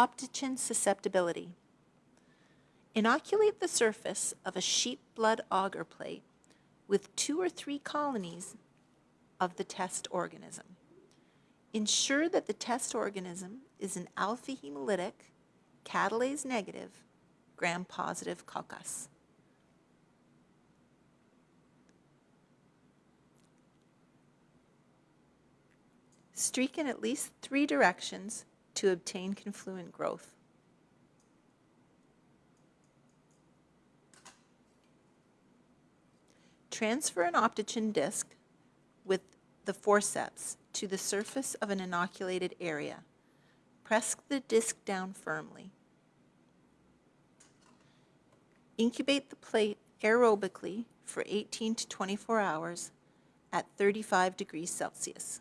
Optochin susceptibility. Inoculate the surface of a sheep blood agar plate with two or three colonies of the test organism. Ensure that the test organism is an alpha hemolytic, catalase negative, gram positive coccus. Streak in at least three directions to obtain confluent growth. Transfer an optochin disc with the forceps to the surface of an inoculated area. Press the disc down firmly. Incubate the plate aerobically for 18 to 24 hours at 35 degrees Celsius.